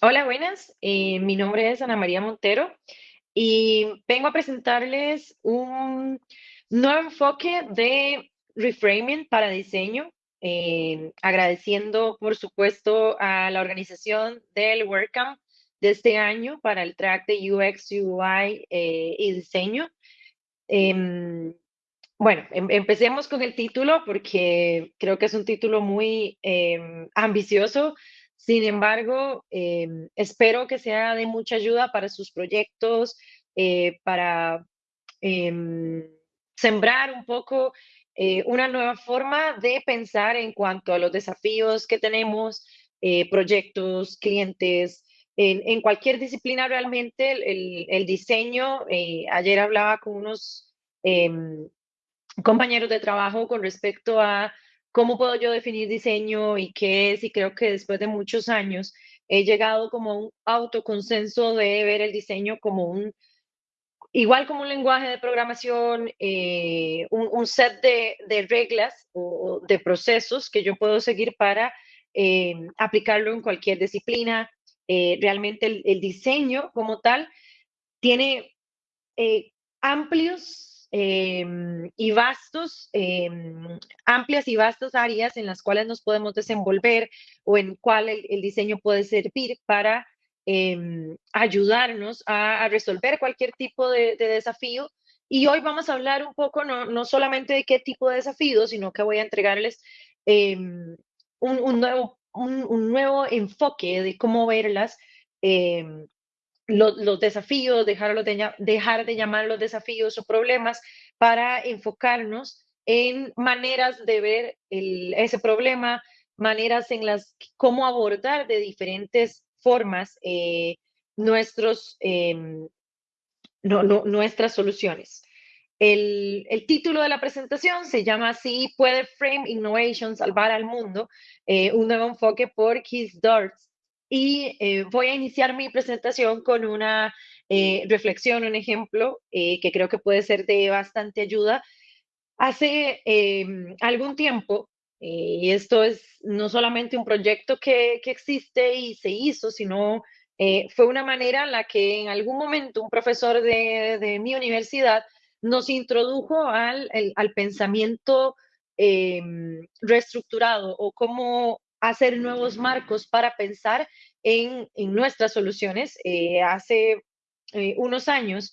Hola, buenas. Eh, mi nombre es Ana María Montero y vengo a presentarles un nuevo enfoque de reframing para diseño, eh, agradeciendo, por supuesto, a la organización del WordCamp de este año para el track de UX, UI eh, y diseño. Em, bueno, em- empecemos con el título porque creo que es un título muy em, ambicioso. Sin embargo, em, espero que sea de mucha ayuda para sus proyectos, eh, para em, sembrar un poco eh, una nueva forma de pensar en cuanto a los desafíos que tenemos, eh, proyectos, clientes, en, cualquier disciplina realmente el diseño. eh, ayer hablaba con unos em, compañeros de trabajo con respecto a cómo puedo yo definir diseño y qué es, y creo que después de muchos años he llegado como a un autoconsenso de ver el diseño como un, igual como un lenguaje de programación, eh, un, un set de, de reglas o, de procesos que yo puedo seguir para eh, aplicarlo en cualquier disciplina. Eh, realmente el, el diseño como tal tiene eh, amplios em, y vastos, em, amplias y vastas áreas en las cuales nos podemos desenvolver o en cuál el, el diseño puede servir para em, ayudarnos a, a resolver cualquier tipo de, de desafío. Y hoy vamos a hablar un poco no, no solamente de qué tipo de desafío, sino que voy a entregarles em, un, un nuevo, un, un nuevo enfoque de cómo verlas. em, lo- los desafíos, dejarlo de, dejar de llamar los desafíos o problemas para enfocarnos en maneras de ver el- ese problema, maneras en las cómo abordar de diferentes formas eh, nuestros, em, no- no- nuestras soluciones. El, el título de la presentación se llama así, ¿Puede Frame Innovation salvar al mundo? Eh, un nuevo enfoque por Keith Darts. Y eh, voy a iniciar mi presentación con una eh, reflexión, un ejemplo que creo que puede ser de bastante ayuda. Hace eh, algún tiempo, eh, y esto es no solamente un proyecto que, que existe y se hizo, sino eh, fue una manera en la que en algún momento un profesor de, de mi universidad nos introdujo al, el- al pensamiento eh, reestructurado o cómo hacer nuevos marcos para pensar en, en nuestras soluciones. Eh, hace unos años,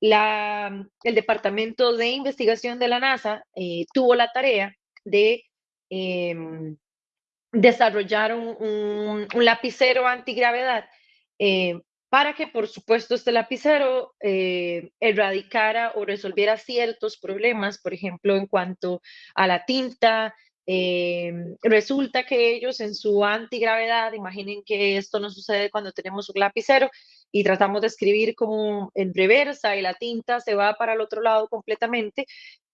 la, el Departamento de Investigación de la NASA tuvo la tarea de em, desarrollar un lapicero antigravedad eh, para que, por supuesto, este lapicero eh, erradicara o resolviera ciertos problemas, por ejemplo, en cuanto a la tinta. eh, resulta que ellos en su antigravedad, imaginen que esto no sucede cuando tenemos un lapicero y tratamos de escribir como en reversa y la tinta se va para el otro lado completamente,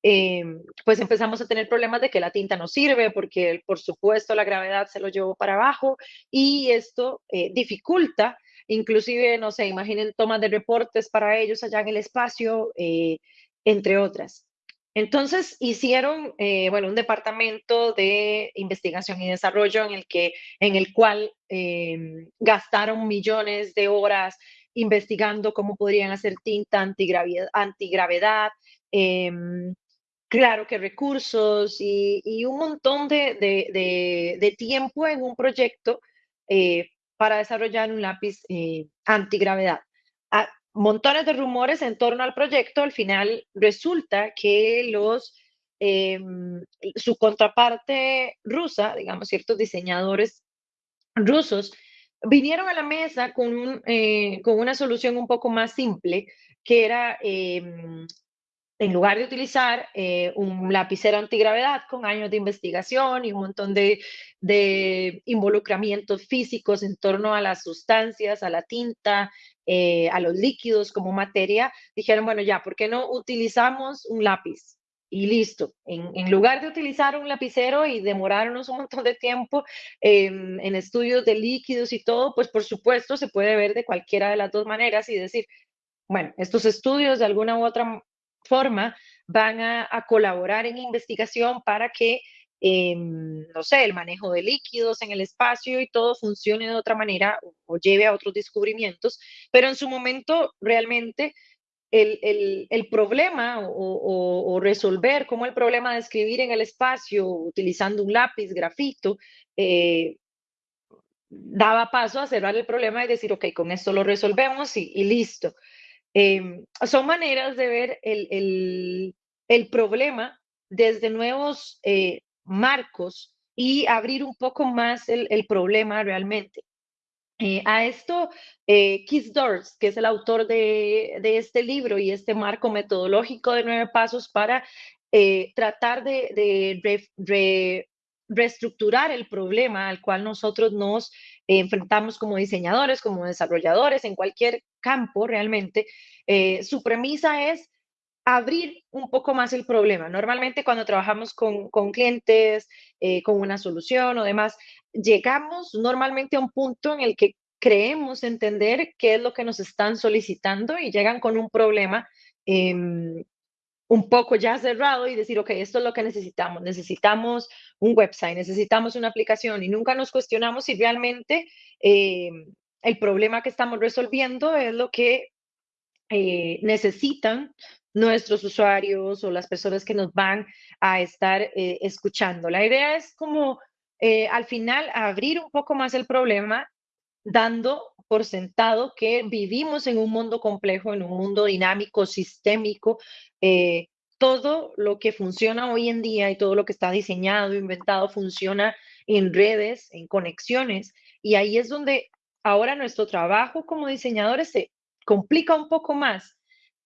eh, pues empezamos a tener problemas de que la tinta no sirve porque, por supuesto, la gravedad se lo llevó para abajo y esto eh, dificulta, inclusive, no sé, imaginen tomas de reportes para ellos allá en el espacio, eh, entre otras. Entonces hicieron, eh, bueno, un departamento de investigación y desarrollo en el que, en el cual eh, gastaron millones de horas investigando cómo podrían hacer tinta antigravedad, antigravedad em, Claro que recursos y, y un montón de, de- de- de tiempo en un proyecto eh, para desarrollar un lápiz eh, antigravedad. Ah, montones de rumores en torno al proyecto. Al final resulta que los, em, su contraparte rusa, digamos, ciertos diseñadores rusos, vinieron a la mesa con, un, eh, con una solución un poco más simple, que era em, en lugar de utilizar eh, un lapicero antigravedad con años de investigación y un montón de, involucramientos físicos en torno a las sustancias, a la tinta, eh, a los líquidos como materia, dijeron, bueno, ya, ¿por qué no utilizamos un lápiz? y listo. En, lugar de utilizar un lapicero y demorarnos un montón de tiempo en, en estudios de líquidos y todo, pues por supuesto se puede ver de cualquiera de las dos maneras y decir, bueno, estos estudios de alguna u otra forma van a, a colaborar en investigación para que, eh, no sé, el manejo de líquidos en el espacio y todo funcione de otra manera o, o lleve a otros descubrimientos, pero en su momento realmente el, el, el problema o, o, o, resolver cómo el problema de escribir en el espacio utilizando un lápiz, grafito, eh, daba paso a cerrar el problema y decir, ok, con esto lo resolvemos y, y listo. Eh, son maneras de ver el, el, problema desde nuevos eh, marcos y abrir un poco más el, el problema realmente. Eh, a esto, eh, Keith Dors, que es el autor de, de, este libro y este marco metodológico de nueve pasos para eh, tratar de, de reestructurar el problema al cual nosotros nos enfrentamos como diseñadores, como desarrolladores, en cualquier campo realmente, eh, su premisa es abrir un poco más el problema. Normalmente cuando trabajamos con, clientes, eh, con una solución o demás, llegamos normalmente a un punto en el que creemos entender qué es lo que nos están solicitando y llegan con un problema eh, un poco ya cerrado y decir, ok, esto es lo que necesitamos. Necesitamos un website, necesitamos una aplicación y nunca nos cuestionamos si realmente eh, el problema que estamos resolviendo es lo que eh, necesitan nuestros usuarios o las personas que nos van a estar eh, escuchando. La idea es como al final abrir un poco más el problema, dando por sentado que vivimos en un mundo complejo, en un mundo dinámico, sistémico. Eh, todo lo que funciona hoy en día y todo lo que está diseñado, inventado, funciona en redes, en conexiones. Y ahí es donde ahora nuestro trabajo como diseñadores se complica un poco más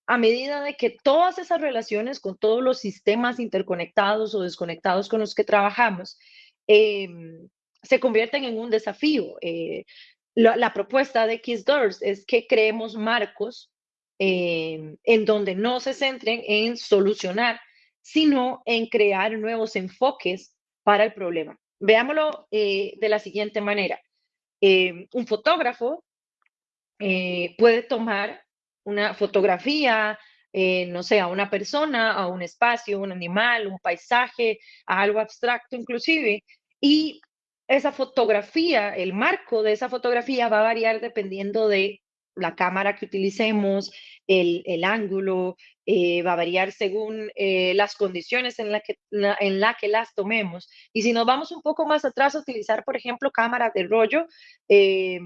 a medida de que todas esas relaciones con todos los sistemas interconectados o desconectados con los que trabajamos eh, se convierten en un desafío. Eh, la, propuesta de Doors es que creemos marcos eh, en donde no se centren en solucionar, sino en crear nuevos enfoques para el problema. Veámoslo eh, de la siguiente manera. Eh, un fotógrafo puede tomar una fotografía, no sé, una persona, a un espacio, un animal, un paisaje, algo abstracto inclusive, y esa fotografía, el marco de esa fotografía va a variar dependiendo de la cámara que utilicemos, el, el ángulo, eh, va a variar según eh, las condiciones en la, que, la, la que las tomemos. Y si nos vamos un poco más atrás a utilizar, por ejemplo, cámaras de rollo, eh,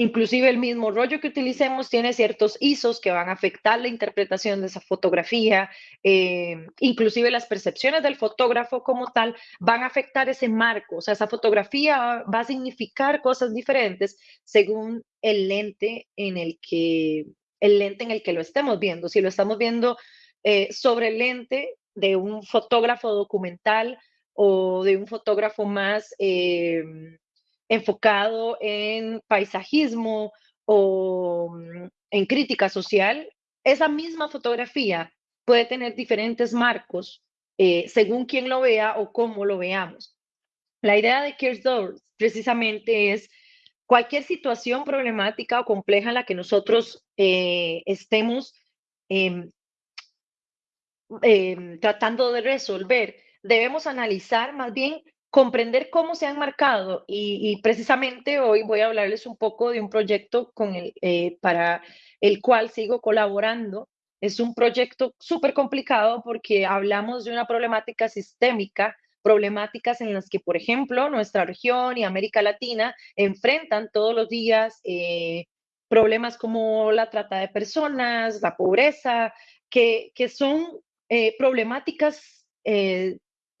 Inclusive el mismo rollo que utilicemos tiene ciertos ISOs que van a afectar la interpretación de esa fotografía, eh, inclusive las percepciones del fotógrafo como tal van a afectar ese marco, o sea, esa fotografía va a significar cosas diferentes según el lente en el que, el lente en el que lo estemos viendo. Si lo estamos viendo eh, sobre el lente de un fotógrafo documental o de un fotógrafo más... Eh, enfocado en paisajismo o mm, en crítica social, esa misma fotografía puede tener diferentes marcos eh, según quien lo vea o cómo lo veamos. La idea de Kiersdorf precisamente es cualquier situación problemática o compleja en la que nosotros eh, estemos eh, tratando de resolver, debemos analizar más bien comprender cómo se han marcado y, precisamente hoy voy a hablarles un poco de un proyecto con el, eh, para el cual sigo colaborando. Es un proyecto súper complicado porque hablamos de una problemática sistémica, problemáticas en las que, por ejemplo, nuestra región y América Latina enfrentan todos los días eh, problemas como la trata de personas, la pobreza, que, que son eh, problemáticas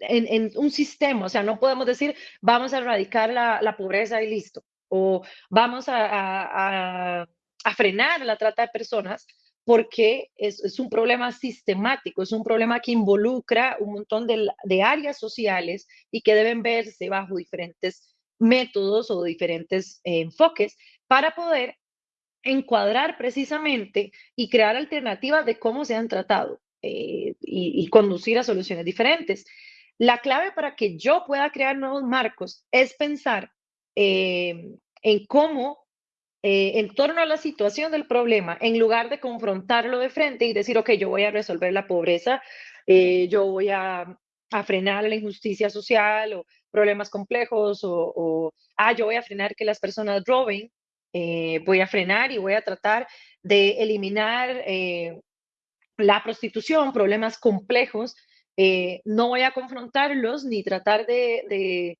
en, en, un sistema, o sea, no podemos decir vamos a erradicar la, la pobreza y listo, o vamos a, a, a, frenar la trata de personas, porque es, es, un problema sistemático, es un problema que involucra un montón de, de áreas sociales y que deben verse bajo diferentes métodos o diferentes eh, enfoques para poder encuadrar precisamente y crear alternativas de cómo se han tratado. eh, y, y conducir a soluciones diferentes. La clave para que yo pueda crear nuevos marcos es pensar eh, en cómo, eh, en torno a la situación del problema, en lugar de confrontarlo de frente y decir, ok, yo voy a resolver la pobreza, eh, yo voy a, frenar la injusticia social o problemas complejos o, o, ah, yo voy a frenar que las personas roben, eh, voy a frenar y voy a tratar de eliminar la prostitución, problemas complejos, eh, no voy a confrontarlos ni tratar de,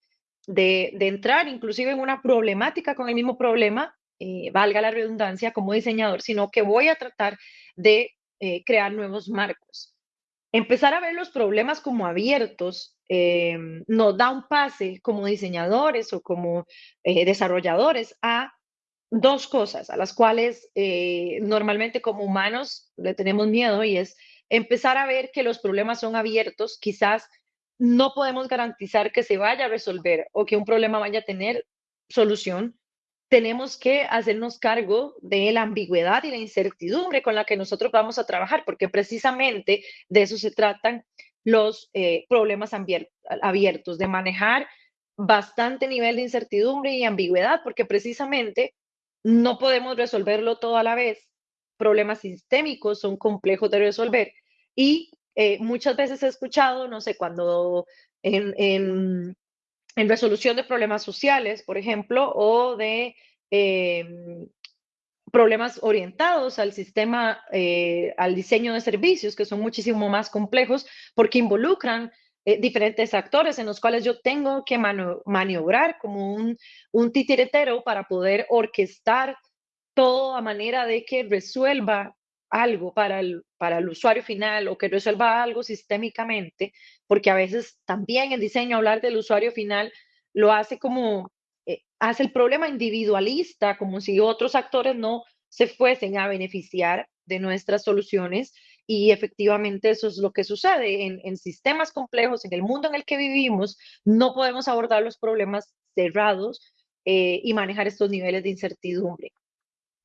entrar inclusive en una problemática con el mismo problema, eh, valga la redundancia, como diseñador, sino que voy a tratar de eh, crear nuevos marcos. Empezar a ver los problemas como abiertos nos da un pase como diseñadores o como desarrolladores a dos cosas a las cuales normalmente como humanos le tenemos miedo y es empezar a ver que los problemas son abiertos, quizás no podemos garantizar que se vaya a resolver o que un problema vaya a tener solución, tenemos que hacernos cargo de la ambigüedad y la incertidumbre con la que nosotros vamos a trabajar, porque precisamente de eso se tratan los eh, problemas abiertos, de manejar bastante nivel de incertidumbre y ambigüedad, porque precisamente no podemos resolverlo todo a la vez. Problemas sistémicos son complejos de resolver. Y eh, muchas veces he escuchado, no sé, cuando en, en, en resolución de problemas sociales, por ejemplo, o de eh, problemas orientados al sistema, eh, al diseño de servicios, que son muchísimo más complejos porque involucran eh, diferentes actores en los cuales yo tengo que maniobrar como un, un titiretero para poder orquestar todo a manera de que resuelva algo para el, para el usuario final o que resuelva algo sistémicamente, porque a veces también el diseño, hablar del usuario final, lo hace como, eh, hace el problema individualista, como si otros actores no se fuesen a beneficiar de nuestras soluciones. Y efectivamente eso es lo que sucede en, sistemas complejos, en el mundo en el que vivimos, no podemos abordar los problemas cerrados eh, y manejar estos niveles de incertidumbre.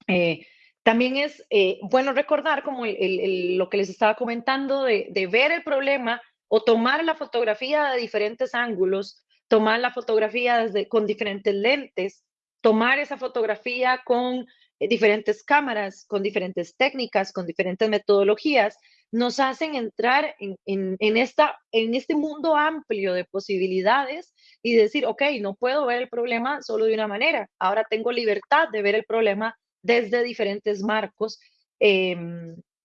Eh, también es eh, bueno recordar, como lo que les estaba comentando, de, ver el problema o tomar la fotografía de diferentes ángulos, tomar la fotografía desde, con diferentes lentes, tomar esa fotografía con eh, diferentes cámaras, con diferentes técnicas, con diferentes metodologías, nos hacen entrar en, en, en, esta, en este mundo amplio de posibilidades y decir, ok, no puedo ver el problema solo de una manera, ahora tengo libertad de ver el problema desde diferentes marcos, eh,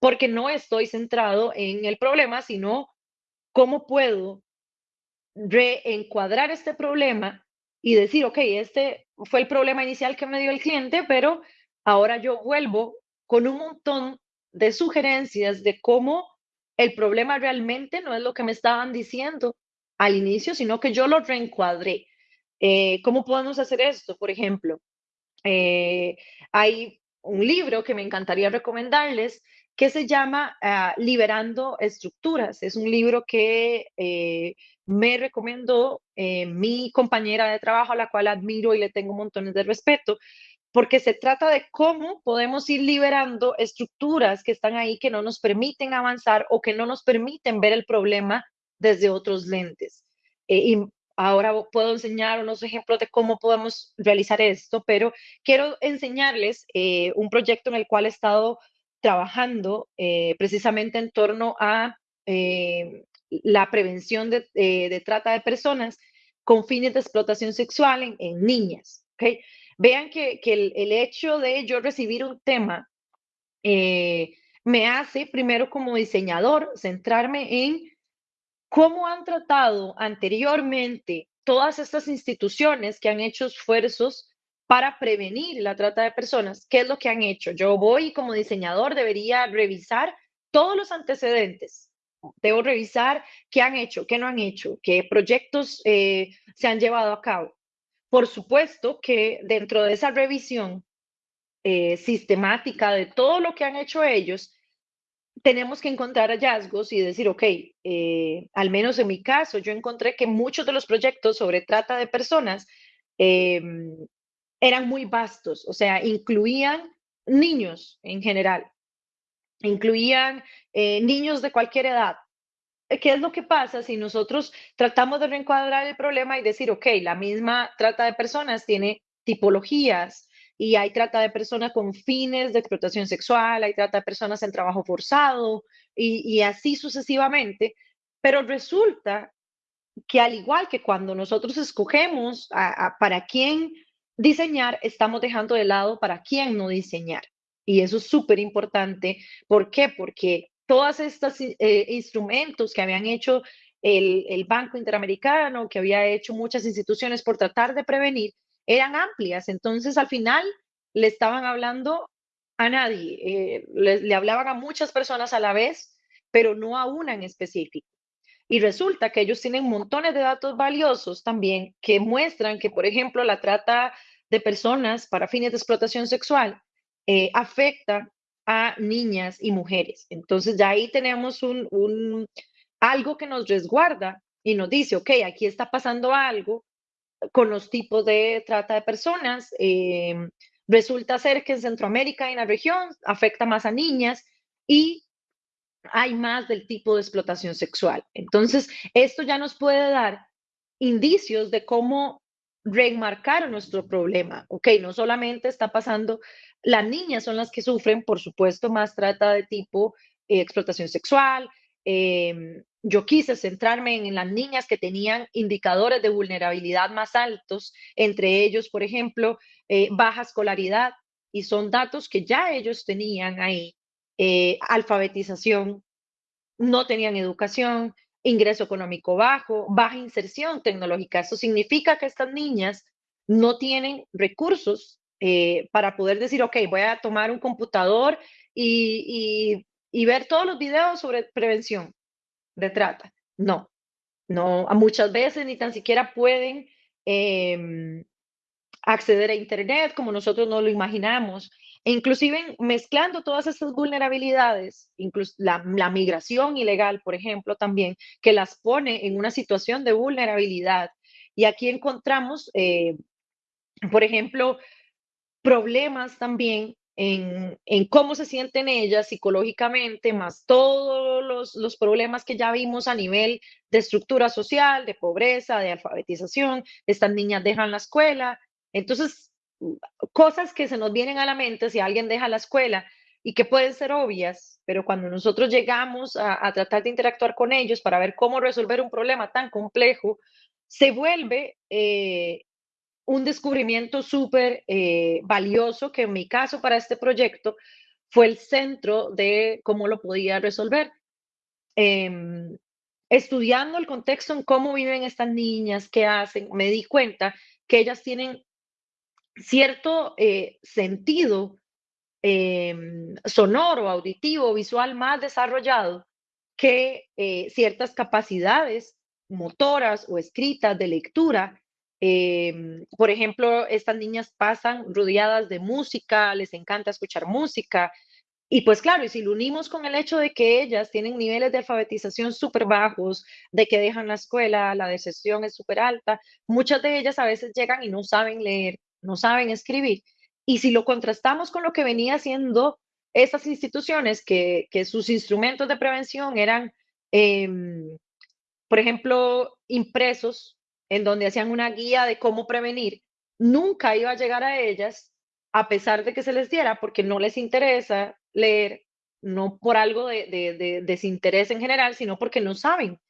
porque no estoy centrado en el problema, sino cómo puedo reencuadrar este problema y decir, ok, este fue el problema inicial que me dio el cliente, pero ahora yo vuelvo con un montón de sugerencias de cómo el problema realmente no es lo que me estaban diciendo al inicio, sino que yo lo reencuadré. Eh, ¿Cómo podemos hacer esto? Por ejemplo, eh, hay un libro que me encantaría recomendarles que se llama uh, Liberando Estructuras. Es un libro que eh, me recomendó eh, mi compañera de trabajo, a la cual admiro y le tengo montones de respeto, porque se trata de cómo podemos ir liberando estructuras que están ahí que no nos permiten avanzar o que no nos permiten ver el problema desde otros lentes. Eh, Ahora puedo enseñar unos ejemplos de cómo podemos realizar esto, pero quiero enseñarles eh, un proyecto en el cual he estado trabajando eh, precisamente en torno a eh, la prevención de, eh, de, trata de personas con fines de explotación sexual en, en niñas. ¿okay? Vean que, que el, el, hecho de yo recibir un tema eh, me hace, primero como diseñador, centrarme en cómo han tratado anteriormente todas estas instituciones que han hecho esfuerzos para prevenir la trata de personas. ¿Qué es lo que han hecho? Yo voy como diseñador, debería revisar todos los antecedentes. Debo revisar qué han hecho, qué no han hecho, qué proyectos eh, se han llevado a cabo. Por supuesto que dentro de esa revisión eh, sistemática de todo lo que han hecho ellos, tenemos que encontrar hallazgos y decir, ok, eh, al menos en mi caso, yo encontré que muchos de los proyectos sobre trata de personas eh, eran muy vastos, o sea, incluían niños en general. incluían eh, niños de cualquier edad. ¿Qué es lo que pasa si nosotros tratamos de reencuadrar el problema y decir, ok, la misma trata de personas tiene tipologías y hay trata de personas con fines de explotación sexual, hay trata de personas en trabajo forzado y, así sucesivamente, pero resulta que al igual que cuando nosotros escogemos para quién diseñar, estamos dejando de lado para quién no diseñar. Y eso es súper importante. ¿Por qué? Porque todos estos eh, instrumentos que habían hecho el, el, Banco Interamericano, que había hecho muchas instituciones por tratar de prevenir, eran amplias. Entonces, al final, le estaban hablando a nadie, eh, le, hablaban a muchas personas a la vez, pero no a una en específico. Y resulta que ellos tienen montones de datos valiosos también que muestran que, por ejemplo, la trata de personas para fines de explotación sexual eh, afecta a niñas y mujeres. Entonces ya ahí tenemos un, algo que nos resguarda y nos dice, ok, aquí está pasando algo con los tipos de trata de personas. Em, resulta ser que en Centroamérica y en la región afecta más a niñas y hay más del tipo de explotación sexual. Entonces, esto ya nos puede dar indicios de cómo remarcar nuestro problema. Ok, no solamente está pasando las niñas son las que sufren, por supuesto, más trata de tipo eh, explotación sexual. Em, yo quise centrarme en, las niñas que tenían indicadores de vulnerabilidad más altos, entre ellos, por ejemplo, eh, baja escolaridad, y son datos que ya ellos tenían ahí. Eh, alfabetización, no tenían educación, ingreso económico bajo, baja inserción tecnológica. Eso significa que estas niñas no tienen recursos eh, para poder decir, ok, voy a tomar un computador y, ver todos los videos sobre prevención de trata. No, no, muchas veces ni tan siquiera pueden em, acceder a Internet como nosotros no lo imaginamos. E inclusive mezclando todas estas vulnerabilidades, incluso la, migración ilegal, por ejemplo, también, que las pone en una situación de vulnerabilidad. Y aquí encontramos, eh, por ejemplo, problemas también en, cómo se sienten ellas psicológicamente, más todos los, los, problemas que ya vimos a nivel de estructura social, de pobreza, de alfabetización. Estas niñas dejan la escuela. Entonces, cosas que se nos vienen a la mente si alguien deja la escuela y que pueden ser obvias, pero cuando nosotros llegamos a, tratar de interactuar con ellos para ver cómo resolver un problema tan complejo, se vuelve eh, un descubrimiento súper eh, valioso que en mi caso para este proyecto fue el centro de cómo lo podía resolver. Em, estudiando el contexto en cómo viven estas niñas, qué hacen, me di cuenta que ellas tienen cierto eh, sentido em, sonoro, auditivo, visual más desarrollado que eh, ciertas capacidades motoras o escritas de lectura Em, por ejemplo, estas niñas pasan rodeadas de música, les encanta escuchar música. Y pues claro, y si lo unimos con el hecho de que ellas tienen niveles de alfabetización súper bajos, de que dejan la escuela, la deserción es súper alta, muchas de ellas a veces llegan y no saben leer, no saben escribir. Y si lo contrastamos con lo que venía haciendo estas instituciones, que, sus instrumentos de prevención eran, em, por ejemplo, impresos en donde hacían una guía de cómo prevenir, nunca iba a llegar a ellas a pesar de que se les diera, porque no les interesa leer, no por algo de, desinterés en general, sino porque no saben.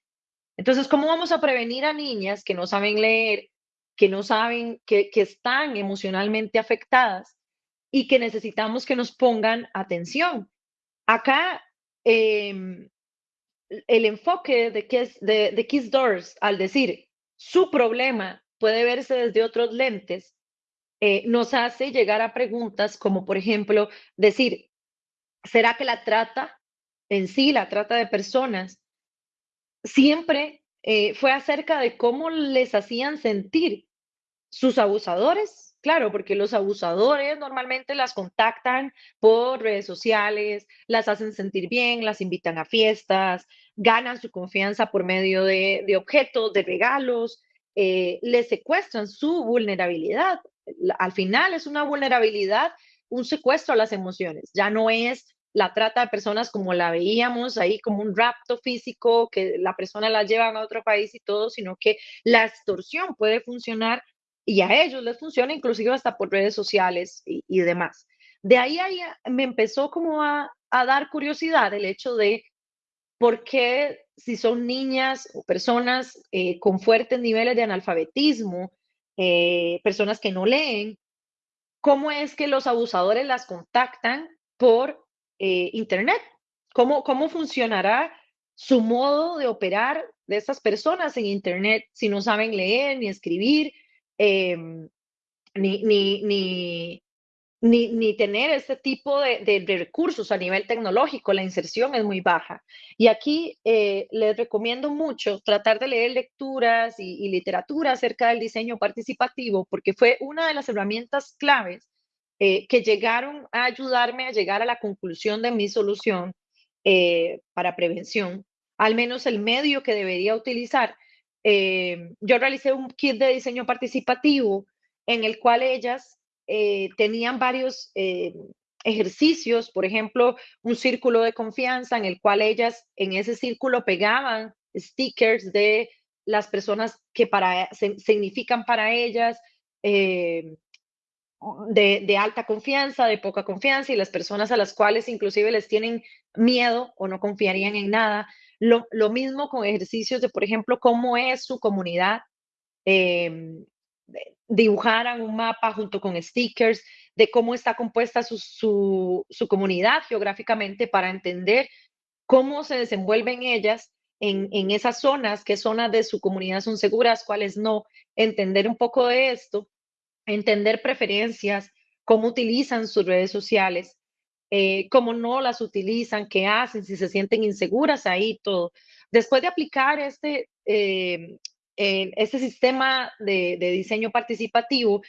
Entonces, ¿cómo vamos a prevenir a niñas que no saben leer, que no saben, que, están emocionalmente afectadas y que necesitamos que nos pongan atención? Acá, em, el enfoque de, de, de Kiss Doors, al decir, su problema puede verse desde otros lentes, eh, nos hace llegar a preguntas como, por ejemplo, decir, ¿será que la trata en sí, la trata de personas, siempre eh, fue acerca de cómo les hacían sentir sus abusadores? Claro, porque los abusadores normalmente las contactan por redes sociales, las hacen sentir bien, las invitan a fiestas, ganan su confianza por medio de, objetos, de regalos, eh, les secuestran su vulnerabilidad. Al final es una vulnerabilidad, un secuestro a las emociones. Ya no es la trata de personas como la veíamos ahí, como un rapto físico, que la persona la llevan a otro país y todo, sino que la extorsión puede funcionar y a ellos les funciona inclusive hasta por redes sociales y, demás. De ahí, ahí, me empezó como a, dar curiosidad el hecho de por qué si son niñas o personas eh, con fuertes niveles de analfabetismo, eh, personas que no leen, cómo es que los abusadores las contactan por eh, Internet. ¿Cómo, ¿Cómo funcionará su modo de operar de estas personas en Internet si no saben leer ni escribir, em, ni, ni, ni, ni, ni tener este tipo de, recursos a nivel tecnológico, la inserción es muy baja. Y aquí eh, les recomiendo mucho tratar de leer lecturas y, literatura acerca del diseño participativo, porque fue una de las herramientas claves eh, que llegaron a ayudarme a llegar a la conclusión de mi solución eh, para prevención, al menos el medio que debería utilizar. Yo realicé un kit de diseño participativo en el cual ellas eh, tenían varios eh, ejercicios, por ejemplo, un círculo de confianza en el cual ellas en ese círculo pegaban stickers de las personas que para, significan para ellas eh, de, alta confianza, de poca confianza y las personas a las cuales inclusive les tienen miedo o no confiarían en nada. Lo, mismo con ejercicios de, por ejemplo, cómo es su comunidad, dibujaran un mapa junto con stickers de cómo está compuesta su, comunidad geográficamente para entender cómo se desenvuelven ellas en, en, esas zonas, qué zonas de su comunidad son seguras, cuáles no, entender un poco de esto, entender preferencias, cómo utilizan sus redes sociales, eh, cómo no las utilizan, qué hacen, si se sienten inseguras ahí, todo. Después de aplicar este, eh, este sistema de, diseño participativo,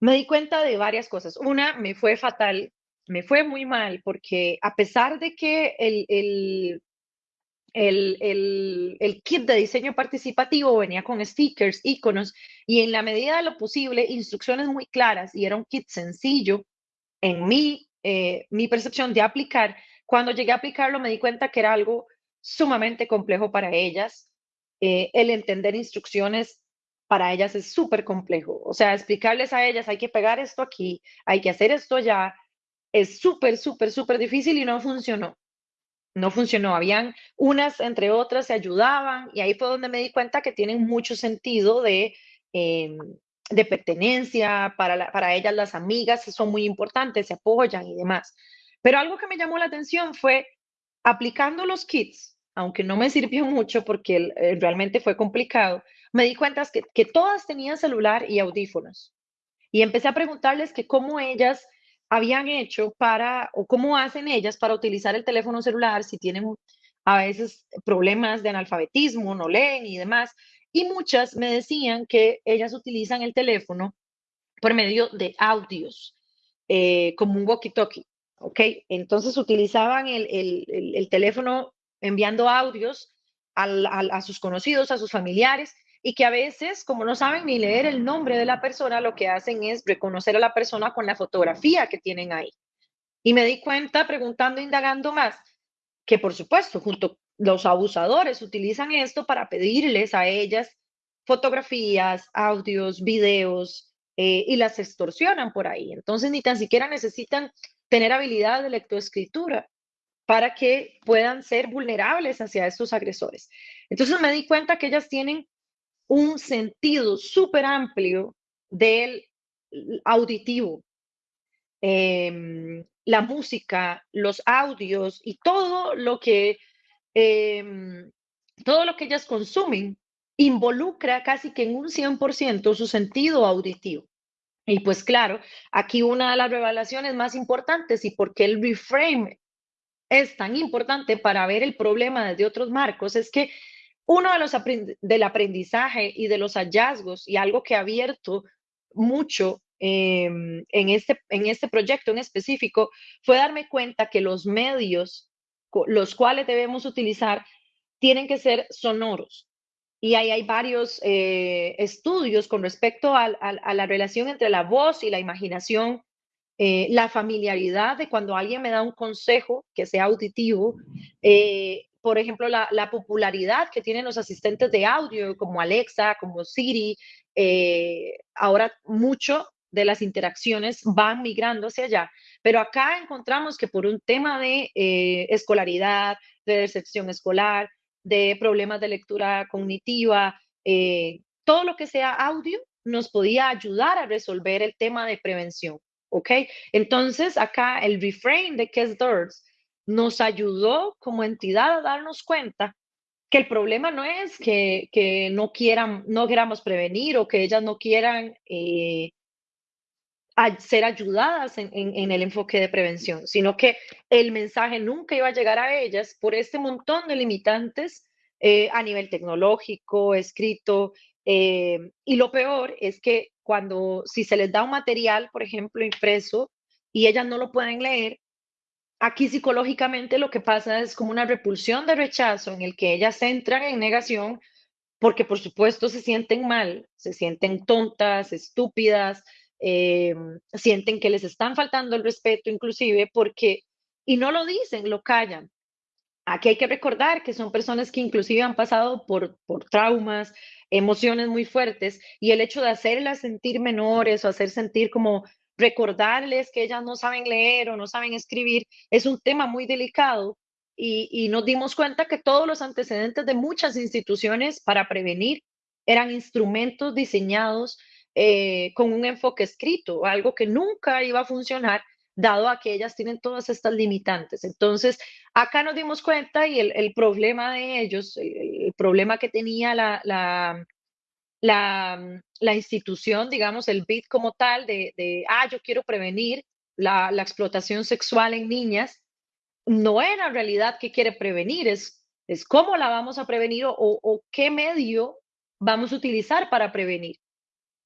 me di cuenta de varias cosas. Una, me fue fatal, me fue muy mal, porque a pesar de que el, el, el, el, kit de diseño participativo venía con stickers, iconos y en la medida de lo posible instrucciones muy claras y era un kit sencillo en mi, eh, mi percepción de aplicar, cuando llegué a aplicarlo me di cuenta que era algo sumamente complejo para ellas, eh, el entender instrucciones para ellas es súper complejo. O sea, explicarles a ellas, hay que pegar esto aquí, hay que hacer esto ya, es súper, súper, súper difícil y no funcionó. No funcionó. Habían unas entre otras, se ayudaban y ahí fue donde me di cuenta que tienen mucho sentido de, em, de pertenencia, para, para ellas las amigas son muy importantes, se apoyan y demás. Pero algo que me llamó la atención fue aplicando los kits aunque no me sirvió mucho porque eh, realmente fue complicado, me di cuenta que, que todas tenían celular y audífonos. Y empecé a preguntarles que cómo ellas habían hecho para, o cómo hacen ellas para utilizar el teléfono celular si tienen a veces problemas de analfabetismo, no leen y demás. Y muchas me decían que ellas utilizan el teléfono por medio de audios, eh, como un walkie-talkie. ¿ok? Entonces utilizaban el, el, el, teléfono enviando audios a sus conocidos, a sus familiares, y que a veces, como no saben ni leer el nombre de la persona, lo que hacen es reconocer a la persona con la fotografía que tienen ahí. Y me di cuenta, preguntando, indagando más, que por supuesto, junto los abusadores utilizan esto para pedirles a ellas fotografías, audios, videos, eh, y las extorsionan por ahí. Entonces, ni tan siquiera necesitan tener habilidad de lectoescritura para que puedan ser vulnerables hacia estos agresores. Entonces me di cuenta que ellas tienen un sentido súper amplio del auditivo, em, la música, los audios y todo lo que em, todo lo que ellas consumen involucra casi que en un 100% su sentido auditivo. Y pues claro, aquí una de las revelaciones más importantes y porque el reframe es tan importante para ver el problema desde otros marcos es que uno de los del aprendizaje y de los hallazgos y algo que ha abierto mucho em, en, este, en este proyecto en específico fue darme cuenta que los medios los cuales debemos utilizar tienen que ser sonoros. Y ahí hay varios eh, estudios con respecto a, a la relación entre la voz y la imaginación eh, la familiaridad de cuando alguien me da un consejo que sea auditivo, eh, por ejemplo, la, la, popularidad que tienen los asistentes de audio como Alexa, como Siri, ahora mucho de las interacciones van migrando hacia allá, pero acá encontramos que por un tema de escolaridad, de decepción escolar, de problemas de lectura cognitiva, todo lo que sea audio nos podía ayudar a resolver el tema de prevención. ¿ok? Entonces, acá el reframe de Kes nos ayudó como entidad a darnos cuenta que el problema no es que, que no quieran, no queramos prevenir o que ellas no quieran eh, ser ayudadas en, en, el enfoque de prevención, sino que el mensaje nunca iba a llegar a ellas por este montón de limitantes eh, a nivel tecnológico, escrito, eh, y lo peor es que cuando, si se les da un material, por ejemplo, impreso, y ellas no lo pueden leer, aquí psicológicamente lo que pasa es como una repulsión de rechazo en el que ellas entran en negación porque por supuesto se sienten mal, se sienten tontas, estúpidas, eh, sienten que les están faltando el respeto inclusive porque, y no lo dicen, lo callan. Aquí hay que recordar que son personas que inclusive han pasado por, por traumas, emociones muy fuertes y el hecho de hacerlas sentir menores o hacer sentir como recordarles que ellas no saben leer o no saben escribir es un tema muy delicado y, nos dimos cuenta que todos los antecedentes de muchas instituciones para prevenir eran instrumentos diseñados eh, con un enfoque escrito, algo que nunca iba a funcionar dado a que ellas tienen todas estas limitantes. Entonces, acá nos dimos cuenta y el, problema de ellos, el, problema que tenía la, la, la, institución, digamos, el BID como tal, de, de ah, yo quiero prevenir la, explotación sexual en niñas, no era en realidad que quiere prevenir, es, es cómo la vamos a prevenir o, o qué medio vamos a utilizar para prevenir.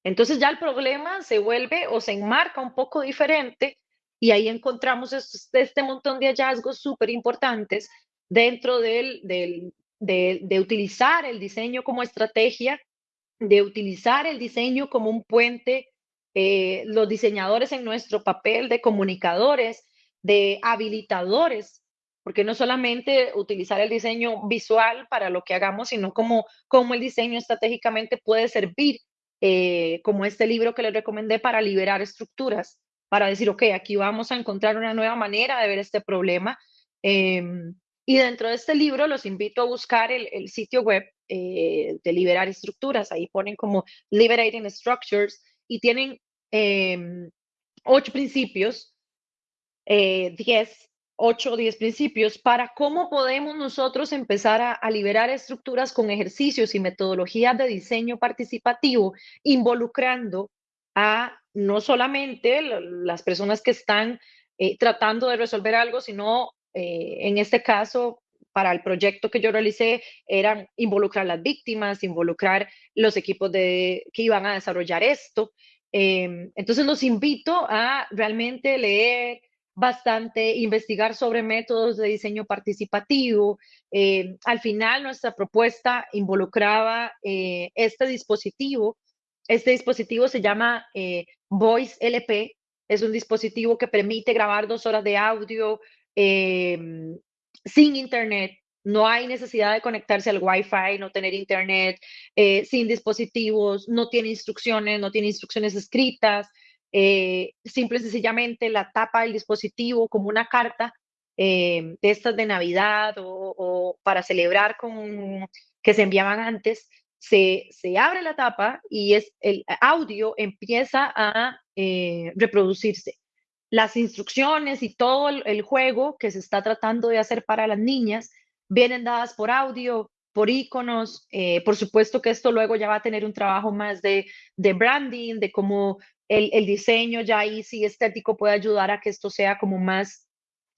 Entonces ya el problema se vuelve o se enmarca un poco diferente y ahí encontramos este, montón de hallazgos súper importantes dentro del, de, utilizar el diseño como estrategia, de utilizar el diseño como un puente, eh, los diseñadores en nuestro papel de comunicadores, de habilitadores, porque no solamente utilizar el diseño visual para lo que hagamos, sino como, como el diseño estratégicamente puede servir, eh, como este libro que les recomendé para liberar estructuras para decir, ok, aquí vamos a encontrar una nueva manera de ver este problema. Em, y dentro de este libro los invito a buscar el, sitio web eh, de Liberar Estructuras. Ahí ponen como Liberating Structures y tienen em, ocho principios, eh, diez, ocho o diez principios para cómo podemos nosotros empezar a, a liberar estructuras con ejercicios y metodologías de diseño participativo, involucrando a no solamente las personas que están eh, tratando de resolver algo, sino eh, en este caso, para el proyecto que yo realicé, eran involucrar las víctimas, involucrar los equipos de, que iban a desarrollar esto. Em, entonces los invito a realmente leer bastante, investigar sobre métodos de diseño participativo. Em, al final, nuestra propuesta involucraba eh, este dispositivo este dispositivo se llama eh, Voice LP. Es un dispositivo que permite grabar dos horas de audio em, sin internet. No hay necesidad de conectarse al Wi-Fi, no tener internet, eh, sin dispositivos, no tiene instrucciones, no tiene instrucciones escritas. Eh, simple y sencillamente la tapa del dispositivo como una carta em, de estas de Navidad o, para celebrar con que se enviaban antes se, abre la tapa y es, el audio empieza a eh, reproducirse. Las instrucciones y todo el, juego que se está tratando de hacer para las niñas vienen dadas por audio, por iconos. Eh, por supuesto que esto luego ya va a tener un trabajo más de, branding, de cómo el, diseño ya ahí sí estético puede ayudar a que esto sea como más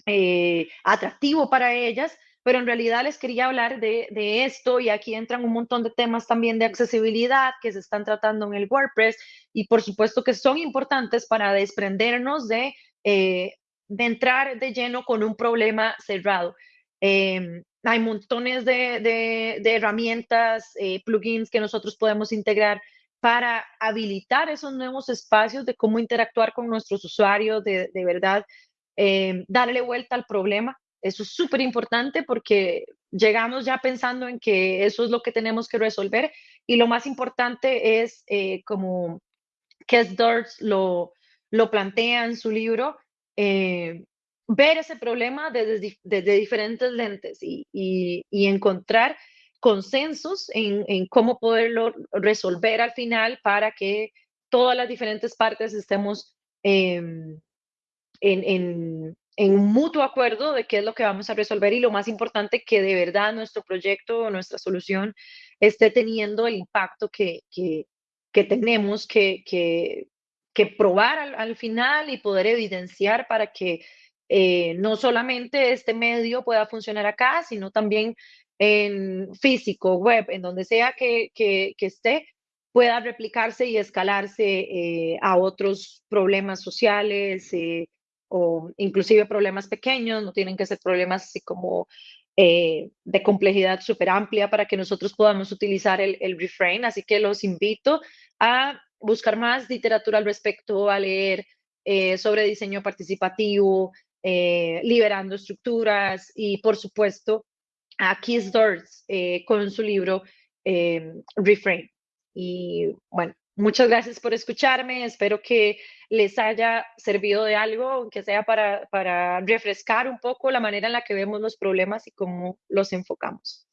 eh, atractivo para ellas pero en realidad les quería hablar de, esto y aquí entran un montón de temas también de accesibilidad que se están tratando en el WordPress y por supuesto que son importantes para desprendernos de, eh, de entrar de lleno con un problema cerrado. Em, hay montones de, herramientas, eh, plugins que nosotros podemos integrar para habilitar esos nuevos espacios de cómo interactuar con nuestros usuarios, de, de verdad eh, darle vuelta al problema. Eso es súper importante porque llegamos ya pensando en que eso es lo que tenemos que resolver y lo más importante es eh, como Kes Durst lo, lo plantea en su libro, eh, ver ese problema desde, desde diferentes lentes y, y, encontrar consensos en, en, cómo poderlo resolver al final para que todas las diferentes partes estemos eh, en, en, un mutuo acuerdo de qué es lo que vamos a resolver y lo más importante, que de verdad nuestro proyecto o nuestra solución esté teniendo el impacto que, que, que tenemos que, que, que probar al, al, final y poder evidenciar para que eh, no solamente este medio pueda funcionar acá, sino también en físico, web, en donde sea que, que, esté, pueda replicarse y escalarse eh, a otros problemas sociales, eh, o inclusive problemas pequeños, no tienen que ser problemas así como eh, de complejidad súper amplia para que nosotros podamos utilizar el, el, refrain. Así que los invito a buscar más literatura al respecto, a leer sobre diseño participativo, liberando estructuras y por supuesto a Keith Doors con su libro Refrain. Y bueno, Muchas gracias por escucharme. Espero que les haya servido de algo, aunque sea para, para refrescar un poco la manera en la que vemos los problemas y cómo los enfocamos.